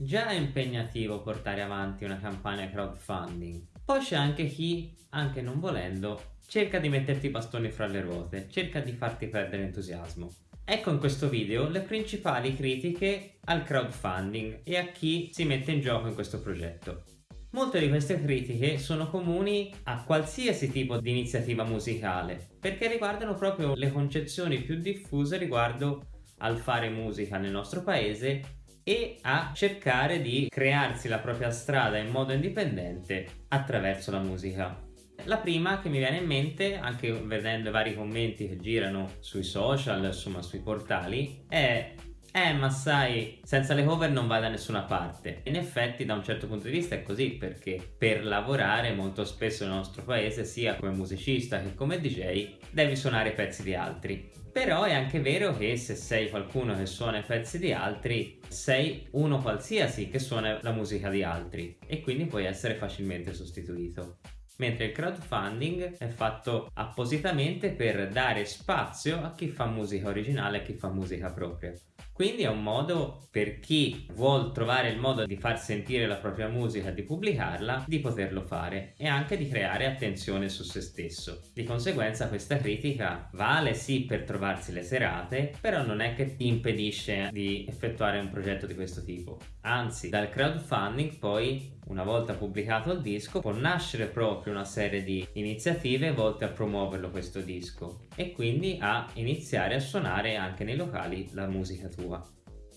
già è impegnativo portare avanti una campagna crowdfunding. Poi c'è anche chi, anche non volendo, cerca di metterti i bastoni fra le ruote, cerca di farti perdere entusiasmo. Ecco in questo video le principali critiche al crowdfunding e a chi si mette in gioco in questo progetto. Molte di queste critiche sono comuni a qualsiasi tipo di iniziativa musicale perché riguardano proprio le concezioni più diffuse riguardo al fare musica nel nostro paese e a cercare di crearsi la propria strada in modo indipendente attraverso la musica. La prima che mi viene in mente, anche vedendo i vari commenti che girano sui social, insomma sui portali, è eh ma sai, senza le cover non vai da nessuna parte. In effetti da un certo punto di vista è così perché per lavorare molto spesso nel nostro paese sia come musicista che come DJ devi suonare pezzi di altri. Però è anche vero che se sei qualcuno che suona i pezzi di altri sei uno qualsiasi che suona la musica di altri e quindi puoi essere facilmente sostituito mentre il crowdfunding è fatto appositamente per dare spazio a chi fa musica originale e a chi fa musica propria. Quindi è un modo per chi vuole trovare il modo di far sentire la propria musica, di pubblicarla, di poterlo fare e anche di creare attenzione su se stesso. Di conseguenza questa critica vale sì per trovarsi le serate, però non è che ti impedisce di effettuare un progetto di questo tipo. Anzi, dal crowdfunding poi una volta pubblicato il disco può nascere proprio una serie di iniziative volte a promuoverlo questo disco e quindi a iniziare a suonare anche nei locali la musica tua.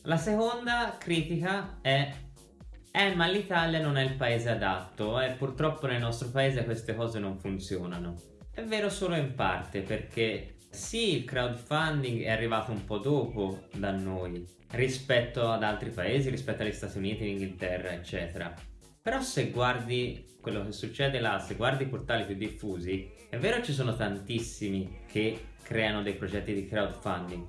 La seconda critica è eh ma l'Italia non è il paese adatto e eh, purtroppo nel nostro paese queste cose non funzionano. È vero solo in parte perché sì il crowdfunding è arrivato un po' dopo da noi rispetto ad altri paesi, rispetto agli Stati Uniti, Inghilterra eccetera però se guardi quello che succede là, se guardi i portali più diffusi, è vero ci sono tantissimi che creano dei progetti di crowdfunding,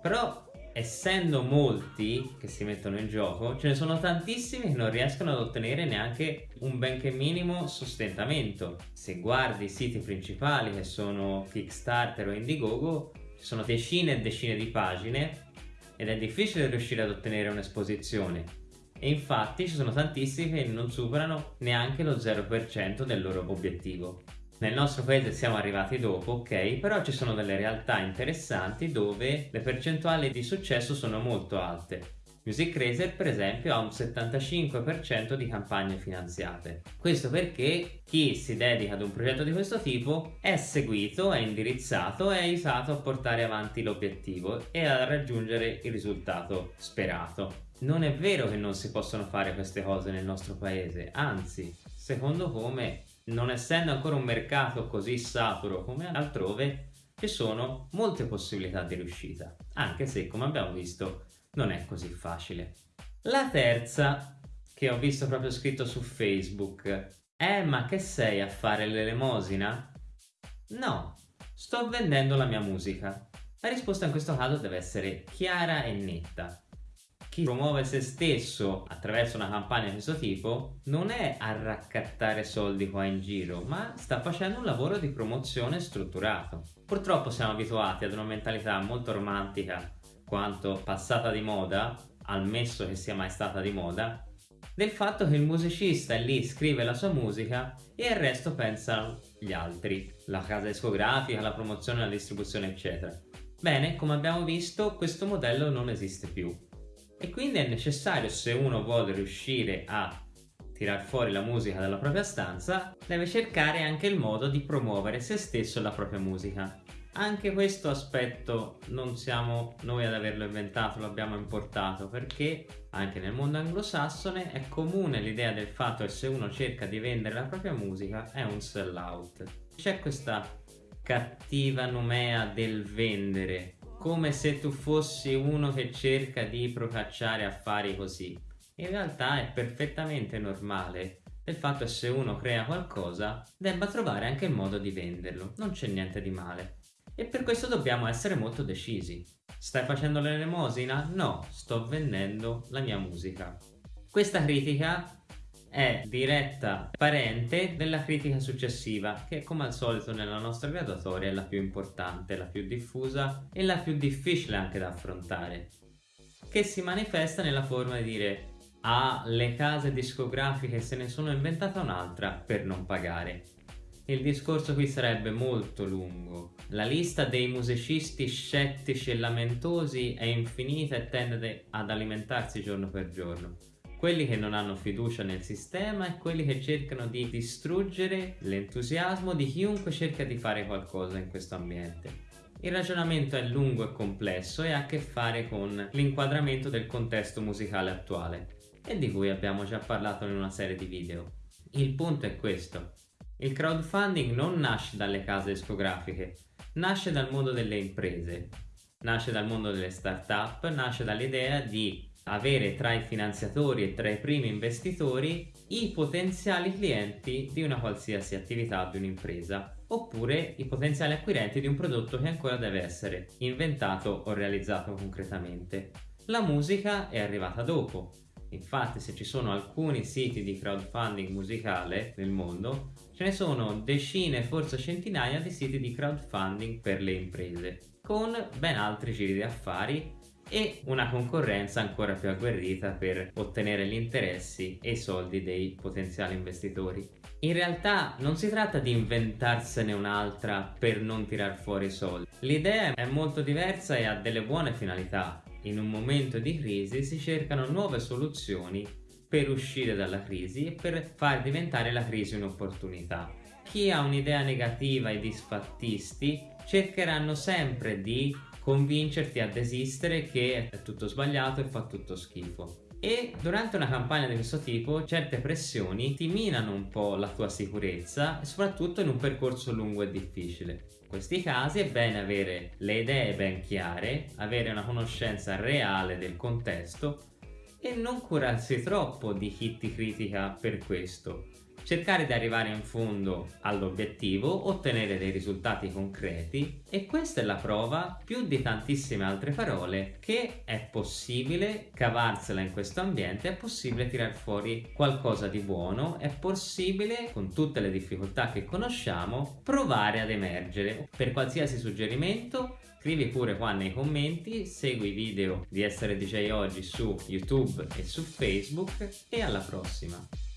però essendo molti che si mettono in gioco, ce ne sono tantissimi che non riescono ad ottenere neanche un benché minimo sostentamento. Se guardi i siti principali che sono Kickstarter o Indiegogo, ci sono decine e decine di pagine ed è difficile riuscire ad ottenere un'esposizione e infatti ci sono tantissimi che non superano neanche lo 0% del loro obiettivo. Nel nostro paese siamo arrivati dopo, ok, però ci sono delle realtà interessanti dove le percentuali di successo sono molto alte. Music Racer per esempio ha un 75% di campagne finanziate. Questo perché chi si dedica ad un progetto di questo tipo è seguito, è indirizzato, è aiutato a portare avanti l'obiettivo e a raggiungere il risultato sperato non è vero che non si possono fare queste cose nel nostro paese, anzi, secondo come, non essendo ancora un mercato così saturo come altrove, ci sono molte possibilità di riuscita, anche se, come abbiamo visto, non è così facile. La terza, che ho visto proprio scritto su Facebook, è ma che sei a fare l'elemosina? No, sto vendendo la mia musica. La risposta in questo caso deve essere chiara e netta chi promuove se stesso attraverso una campagna di questo tipo non è a raccattare soldi qua in giro, ma sta facendo un lavoro di promozione strutturato. Purtroppo siamo abituati ad una mentalità molto romantica quanto passata di moda, ammesso che sia mai stata di moda, del fatto che il musicista è lì, scrive la sua musica e il resto pensano gli altri, la casa discografica, la promozione, la distribuzione eccetera. Bene, come abbiamo visto questo modello non esiste più e quindi è necessario se uno vuole riuscire a tirar fuori la musica dalla propria stanza deve cercare anche il modo di promuovere se stesso la propria musica anche questo aspetto non siamo noi ad averlo inventato, lo abbiamo importato perché anche nel mondo anglosassone è comune l'idea del fatto che se uno cerca di vendere la propria musica è un sell out. C'è questa cattiva nomea del vendere come se tu fossi uno che cerca di procacciare affari così. In realtà è perfettamente normale il fatto che se uno crea qualcosa debba trovare anche il modo di venderlo, non c'è niente di male. E per questo dobbiamo essere molto decisi. Stai facendo l'elemosina? No, sto vendendo la mia musica. Questa critica è diretta parente della critica successiva che come al solito nella nostra graduatoria è la più importante, la più diffusa e la più difficile anche da affrontare che si manifesta nella forma di dire alle case discografiche se ne sono inventata un'altra per non pagare. Il discorso qui sarebbe molto lungo. La lista dei musicisti scettici e lamentosi è infinita e tende ad alimentarsi giorno per giorno. Quelli che non hanno fiducia nel sistema e quelli che cercano di distruggere l'entusiasmo di chiunque cerca di fare qualcosa in questo ambiente. Il ragionamento è lungo e complesso e ha a che fare con l'inquadramento del contesto musicale attuale e di cui abbiamo già parlato in una serie di video. Il punto è questo. Il crowdfunding non nasce dalle case discografiche, nasce dal mondo delle imprese, nasce dal mondo delle start-up, nasce dall'idea di avere tra i finanziatori e tra i primi investitori i potenziali clienti di una qualsiasi attività di un'impresa oppure i potenziali acquirenti di un prodotto che ancora deve essere inventato o realizzato concretamente. La musica è arrivata dopo, Infatti se ci sono alcuni siti di crowdfunding musicale nel mondo, ce ne sono decine, forse centinaia di siti di crowdfunding per le imprese, con ben altri giri di affari e una concorrenza ancora più agguerrita per ottenere gli interessi e i soldi dei potenziali investitori. In realtà non si tratta di inventarsene un'altra per non tirar fuori i soldi. L'idea è molto diversa e ha delle buone finalità, in un momento di crisi si cercano nuove soluzioni per uscire dalla crisi e per far diventare la crisi un'opportunità. Chi ha un'idea negativa e disfattisti cercheranno sempre di convincerti a desistere che è tutto sbagliato e fa tutto schifo. E durante una campagna di questo tipo certe pressioni ti minano un po' la tua sicurezza soprattutto in un percorso lungo e difficile questi casi è bene avere le idee ben chiare, avere una conoscenza reale del contesto e non curarsi troppo di chi ti critica per questo, cercare di arrivare in fondo all'obiettivo, ottenere dei risultati concreti e questa è la prova, più di tantissime altre parole, che è possibile cavarsela in questo ambiente, è possibile tirar fuori qualcosa di buono, è possibile, con tutte le difficoltà che conosciamo, provare ad emergere. Per qualsiasi suggerimento Scrivi pure qua nei commenti, segui i video di Essere DJ Oggi su YouTube e su Facebook e alla prossima!